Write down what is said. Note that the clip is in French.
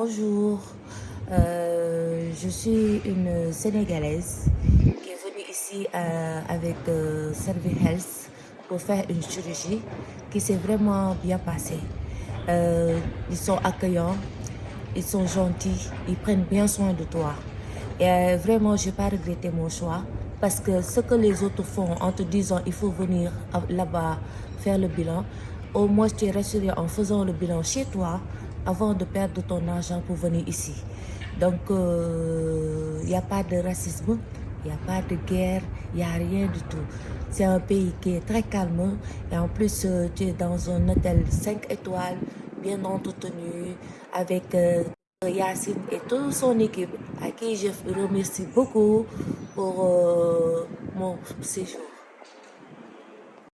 Bonjour, Euh, je suis une Sénégalaise qui est venue ici euh, avec euh, Health pour faire une chirurgie qui s'est vraiment bien passée. Euh, ils sont accueillants, ils sont gentils, ils prennent bien soin de toi. Et vraiment, je n'ai pas regretté mon choix parce que ce que les autres font en te disant il faut venir là-bas faire le bilan, au moins tu es rassuré en faisant le bilan chez toi avant de perdre ton argent pour venir ici. Donc, il n'y a pas de racisme, il n'y a pas de guerre, il n'y a rien du tout. C'est un pays qui est très calme et en plus, euh, tu es dans un hôtel 5 étoiles, bien entretenu, avec euh, Yacine et toute son équipe, à qui je remercie beaucoup pour euh, mon séjour.